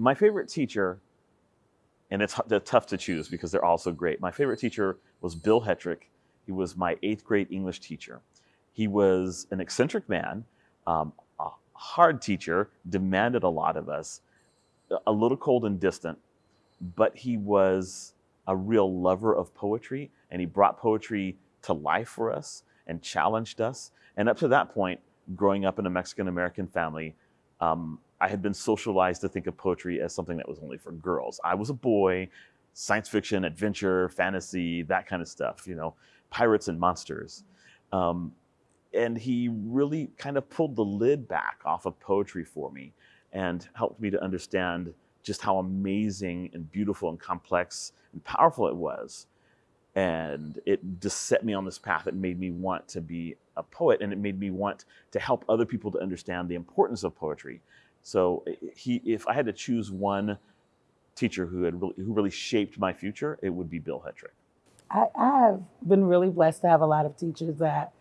my favorite teacher, and it's hu- tough to choose because they're all so great. My favorite teacher was Bill Hetrick. He was my eighth grade English teacher. He was an eccentric man, um, a hard teacher, demanded a lot of us, a little cold and distant, but he was a real lover of poetry and he brought poetry to life for us and challenged us. And up to that point, growing up in a Mexican American family, um, I had been socialized to think of poetry as something that was only for girls. I was a boy, science fiction, adventure, fantasy, that kind of stuff, you know, pirates and monsters. Um, and he really kind of pulled the lid back off of poetry for me and helped me to understand just how amazing and beautiful and complex and powerful it was. And it just set me on this path It made me want to be a poet and it made me want to help other people to understand the importance of poetry. So eh, he, if I had to choose one teacher who had really, who really shaped my future, it would be Bill Hetrick. I, I have been really blessed to have a lot of teachers that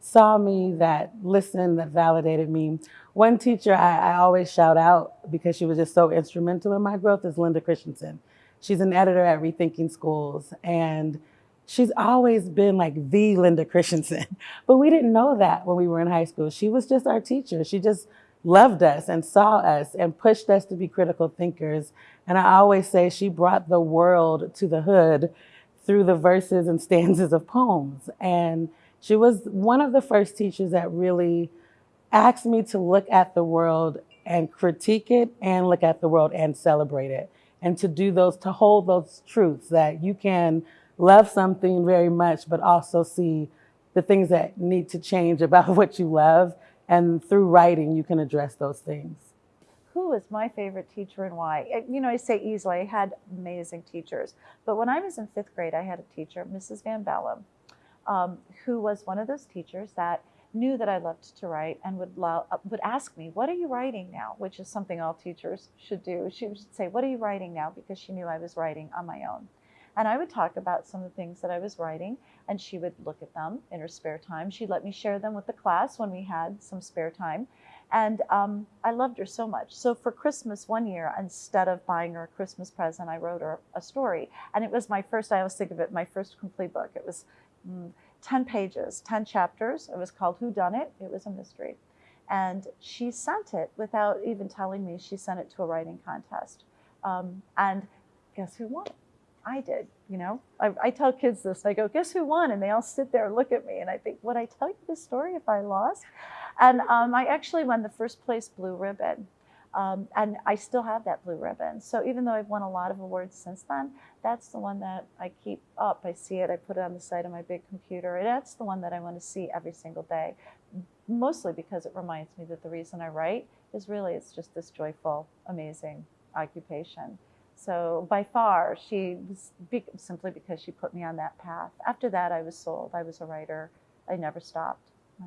saw me, that listened, that validated me. One teacher I, I always shout out because she was just so instrumental in my growth is Linda Christensen. She's an editor at Rethinking Schools, and she's always been like the Linda Christensen. But we didn't know that when we were in high school. She was just our teacher. She just loved us and saw us and pushed us to be critical thinkers. And I always say she brought the world to the hood through the verses and stanzas of poems. And she was one of the first teachers that really asked me to look at the world and critique it and look at the world and celebrate it. And to do those, to hold those truths that you can love something very much, but also see the things that need to change about what you love. And through writing, you can address those things. Who was my favorite teacher and why? Uh, You know, I say easily, I had amazing teachers. But when I was in fifth grade, I had a teacher, Mrs. Van Bellum, um, who was one of those teachers that knew that I loved to write and would, uh, would ask me, What are you writing now? Which is something all teachers should do. She would say, What are you writing now? Because she knew I was writing on my own. And I would talk about some of the things that I was writing, and she would look at them in her spare time. She'd let me share them with the class when we had some spare time. And um, I loved her so much. So for Christmas one year, instead of buying her a Christmas present, I wrote her a story. And it was my first, I always think of it, my first complete book. It was mm, 10 pages, 10 chapters. It was called Who Done It? It was a mystery. And she sent it without even telling me. She sent it to a writing contest. Um, and guess who won? I did, you know. I, I tell kids this. I go, guess who won? And they all sit there and look at me. And I think, would I tell you this story if I lost? And um, I actually won the first place blue ribbon. Um, and I still have that blue ribbon. So even though I've won a lot of awards since then, that's the one that I keep up. I see it, I put it on the side of my big computer. And that's the one that I want to see every single day. Mostly because it reminds me that the reason I write is really it's just this joyful, amazing occupation. So by far, she was be- simply because she put me on that path. After that, I was sold. I was a writer. I never stopped. Yeah.